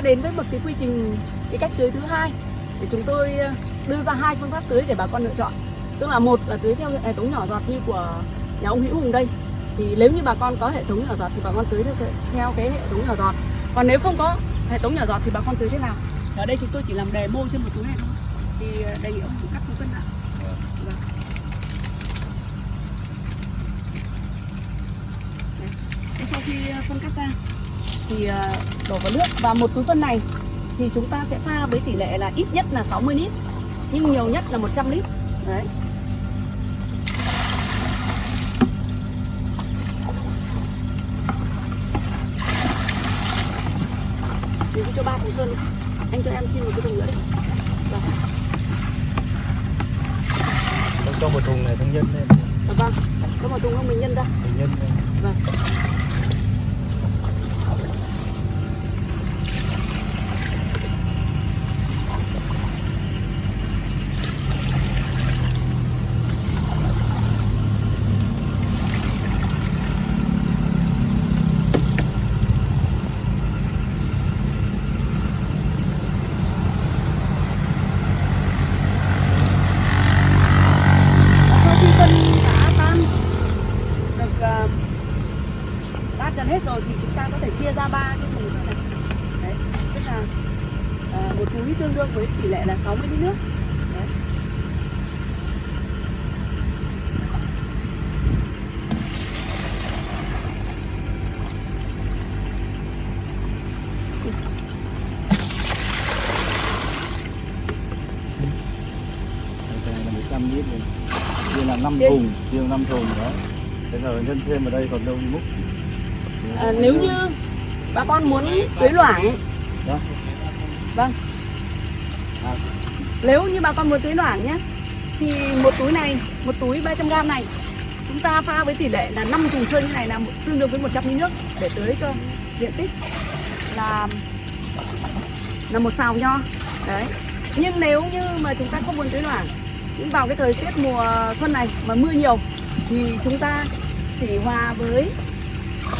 đến với một cái quy trình, cái cách tưới thứ hai. Để chúng tôi ờ, đưa ra hai phương pháp tưới để bà con lựa chọn. Tức là một là tưới theo hệ thống nhỏ giọt như của nhà ông Hữu Hùng đây. Thì nếu như bà con có hệ thống nhỏ giọt thì bà con tưới theo theo cái hệ thống nhỏ giọt. Còn nếu không có hệ thống nhỏ giọt thì bà con tưới thế nào? Ở đây chúng tôi chỉ làm đề mô trên một túi này thôi. Thì ờ, đề nghị ông cắt một cân ạ vâng. sau khi ờ, phân cắt ra thì ờ, đổ vào nước. Và một túi phân này thì chúng ta sẽ pha với tỷ lệ là ít nhất là 60 lít nhưng nhiều nhất là 100 lít. Đấy. Mình cho ba thùng sơn anh cho em xin một cái thùng nữa đi. Vâng. Cho một thùng này thông nhân lên vâng có một thùng không mình nhân ra. Mình nhân lên vâng sau khi phân đã tan được ờ, tan gần hết rồi thì chúng ta có thể chia ra ba cái thùng sơn này. Đấy tức là ờ, một túi tương đương với tỷ lệ là 60 lít nước. Đấy. Này là 100 lít này. Chia là 5 Trên- thùng Chia 5 thùng đó. Thế giờ nhân thêm vào đây còn đâu múc À, nếu như bà con muốn tưới loãng vâng. Nếu như bà con muốn tưới loãng nhé thì một túi này một túi 300g này chúng ta pha với tỷ lệ là 5 thùng sơn như này là tương đương với 100 lít nước để tưới cho diện tích là là một xào nho. Đấy. Nhưng nếu như mà chúng ta không muốn tưới loãng nhưng vào cái thời tiết mùa xuân này mà mưa nhiều thì chúng ta chỉ hòa với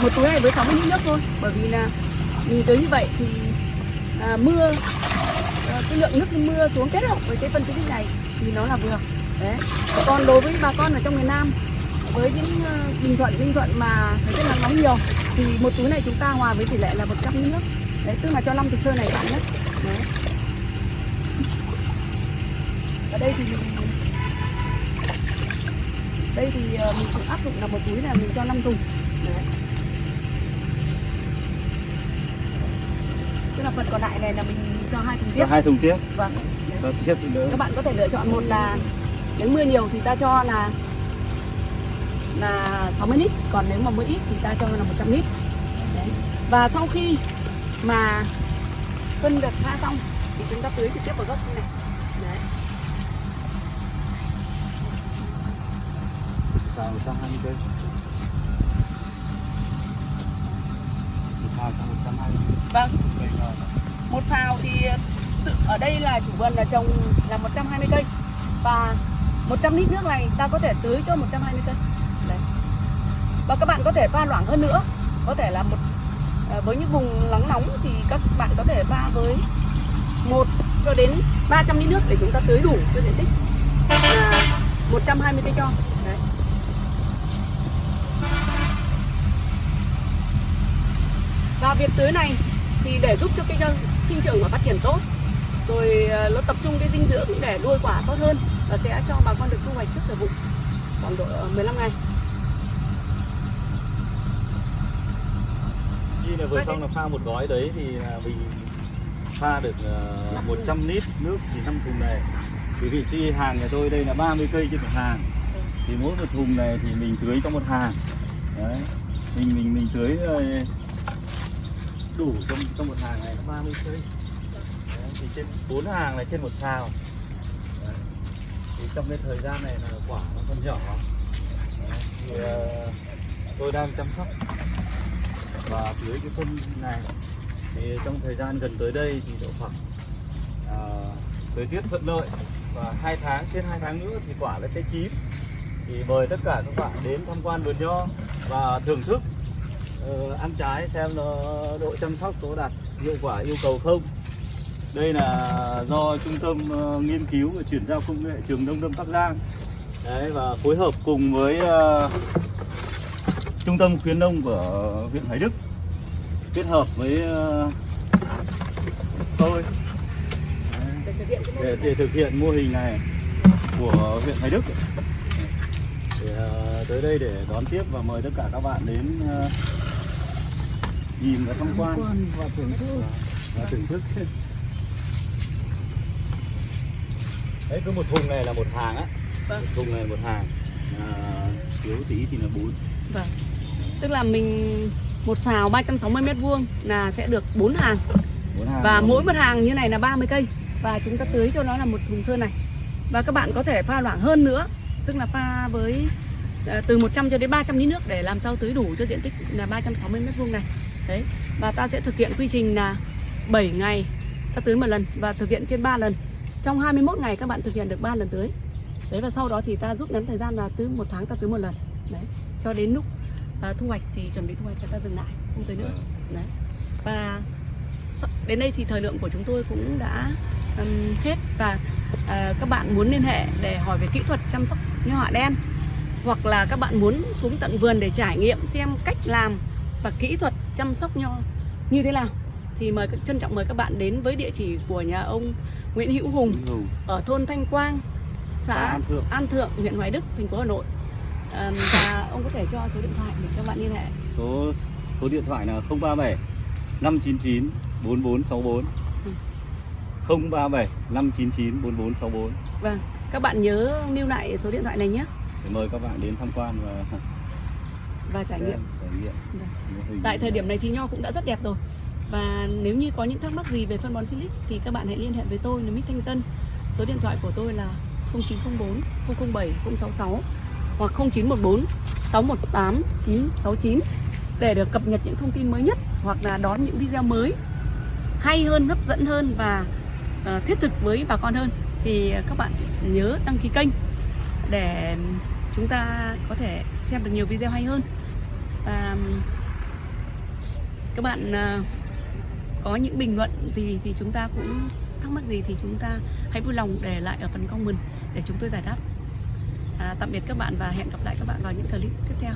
một túi này với 60 lít nước thôi. Bởi vì là mình tưới như vậy thì à, mưa à, cái lượng nước mưa xuống kết hợp với cái phân tích này thì nó là vừa. Đấy. Còn đối với bà con ở trong miền Nam với những ờ, Bình Thuận Ninh Thuận mà thời tiết nắng nóng nhiều thì một túi này chúng ta hòa với tỷ lệ là 100 lít nước đấy tức là cho năm thực sơ này cạn nhất. Đấy. Ở đây thì mình đây thì à, mình cũng áp dụng là một túi là mình cho 5 thùng. Đấy. Là phần còn lại này là mình cho hai thùng tiếp Cho hai thùng tiếp vâng. Cho tiếp thì đỡ các bạn có thể lựa chọn một là nếu mưa nhiều thì ta cho là là 60 lít còn nếu mà mưa ít thì ta cho là 100 lít Đấy. và sau khi mà phân được pha xong thì chúng ta tưới trực tiếp vào gốc như này Đấy. Xào sang 20 cây Xào sang 120 vâng. Một xào thì tự ở đây là chủ vườn là trồng là 120 cây. Và 100 lít nước này ta có thể tưới cho 120 cây. Đấy. và các bạn có thể pha loãng hơn nữa. Có thể là một à, với những vùng nắng nóng thì các bạn có thể pha với một cho đến 300 lít nước để chúng ta tưới đủ cho diện tích. Là 120 cây cho Việc tưới này thì để giúp cho cây rau sinh trưởng và phát triển tốt. Rồi ờ, nó tập trung cái dinh dưỡng để nuôi quả tốt hơn và sẽ cho bà con được thu hoạch trước thời vụ khoảng độ ờ, 15 ngày. Khi là vừa xong là pha một gói đấy thì là mình pha được uh, 100 lít nước thì 5 thùng này. Thì vị trí hàng nhà tôi đây là 30 cây trên một hàng. Thì mỗi một thùng này thì mình tưới cho một hàng. Đấy. Mình mình mình tưới ờ, đủ trong trong một hàng này nó 30 cây. Đấy, thì trên bốn hàng này trên một xào đấy. thì trong cái thời gian này là quả nó còn nhỏ. Đấy, thì ờ, tôi đang chăm sóc và tưới cái phân này. Thì trong thời gian gần tới đây thì độ khoảng à, thời tiết thuận lợi và hai tháng trên hai tháng nữa thì quả nó sẽ chín. Thì mời tất cả các bạn đến tham quan vườn nho và thưởng thức uh, ăn trái xem nó độ chăm sóc có đạt hiệu quả yêu cầu không. Đây là do trung tâm uh, nghiên cứu và chuyển giao công nghệ trường nông lâm bắc giang. Đấy và phối hợp cùng với uh, trung tâm khuyến nông của huyện Hải đức kết hợp với uh, tôi. Để để, thực hiện mô hình này của huyện Hải Đức. Để, uh, tới đây để đón tiếp và mời tất cả các bạn đến uh, nhìn và tham quan. Và thưởng thức. Và thưởng thức. Đấy cứ một thùng này là một hàng á. Vâng. Một thùng này một hàng. À, thiếu tí thì là bốn. Vâng. Tức là mình một xào 360 mét vuông là sẽ được 4 hàng. Bốn hàng. Và rồi. mỗi một hàng như này là 30 cây. Và chúng ta tưới cho nó là một thùng sơn này. Và các bạn có thể pha loãng hơn nữa. Tức là pha với ờ, từ 100 cho đến 300 lít nước để làm sao tưới đủ cho diện tích là 360 mét vuông này đấy và ta sẽ thực hiện quy trình là 7 ngày ta tưới một lần và thực hiện trên 3 lần. Trong 21 ngày các bạn thực hiện được 3 lần tưới. Đấy và sau đó thì ta rút ngắn thời gian là tưới một tháng ta tưới một lần. Đấy cho đến lúc à, thu hoạch thì chuẩn bị thu hoạch cho ta dừng lại không tưới nữa. Đấy và đến đây thì thời lượng của chúng tôi cũng đã um, hết. Và uh, các bạn muốn liên hệ để hỏi về kỹ thuật chăm sóc nho họa đen hoặc là các bạn muốn xuống tận vườn để trải nghiệm xem cách làm và kỹ thuật chăm sóc nho như thế nào thì mời trân trọng mời các bạn đến với địa chỉ của nhà ông Nguyễn Hữu Hùng Ừ. ở thôn Thanh Quang, xã An Thượng. An Thượng, huyện Hoài Đức, thành phố Hà Nội. Ừm, và ông có thể cho số điện thoại để các bạn liên hệ. số số điện thoại là 037 599 4464 Ừ. 037 599 4464 Vâng, các bạn nhớ lưu lại số điện thoại này nhé để mời các bạn đến tham quan và và trải nghiệm. trải nghiệm Vâng. Tại thời điểm này thì nho cũng đã rất đẹp rồi. Và nếu như có những thắc mắc gì về phân bón Silic thì các bạn hãy liên hệ với tôi là Mít Thanh Tân. Số điện thoại của tôi là 0904 007 066 hoặc 0914 618 969 để được cập nhật những thông tin mới nhất hoặc là đón những video mới hay hơn, hấp dẫn hơn và ờ, thiết thực với bà con hơn thì các bạn nhớ đăng ký kênh để chúng ta có thể xem được nhiều video hay hơn. Và um, các bạn ờ, có những bình luận gì thì chúng ta cũng thắc mắc gì thì chúng ta hãy vui lòng để lại ở phần comment để chúng tôi giải đáp. À, tạm biệt các bạn và hẹn gặp lại các bạn vào những clip tiếp theo.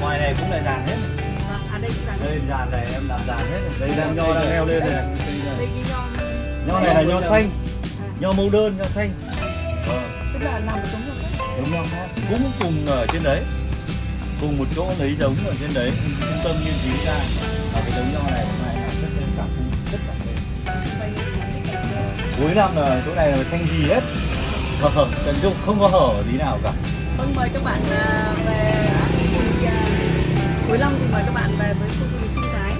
Ngoài này cũng là dàn hết. Vâng, à đây cũng là đây dàn này em làm dàn hết. Đây đang nho đang leo lên này. Đây cái nho nho này là nho xanh. À, nho mẫu đơn nho xanh. Vâng. Tức là làm một giống nho khác giống nho khác cũng cùng ở trên đấy. Cùng một chỗ lấy giống ở trên đấy. Trung tâm nghiên cứu ra. Và cái giống nho này hôm nay là rất cảm rất cuối năm là chỗ này là xanh gì hết. Hở tận dụng không có hở tí nào cả. Vâng, mời các bạn à, về cuối năm thì mời các bạn về với khu du lịch sinh thái.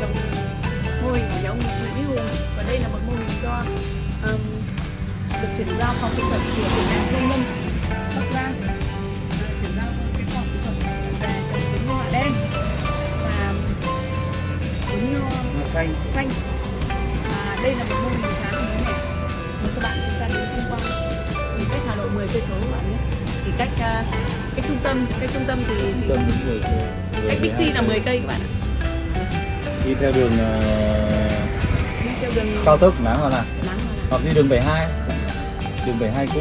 Trong mô hình của nhà ông Nguyễn Hùng. Và đây là một mô hình do um, được chuyển giao phòng kỹ thuật của tỉnh Nam Tây Ninh Bắc Giang. Chuyển giao cái phòng kỹ thuật về trồng trứng nho hạ đen. Và trứng nho xanh. xanh. À, đây là một mô hình khá là mới mẻ. Mời các bạn chúng ta đến tham quan. Chỉ cách Hà Nội 10 cây số các bạn nhé. Chỉ cách à, cách trung tâm cách trung tâm thì, thì tâm đúng rồi cách Bixi là 10 cây các bạn ạ. Đi theo đường ờ, đi theo đường cao tốc nắng hoặc là nắng mà hoặc đi đường 72 đường 72 cũ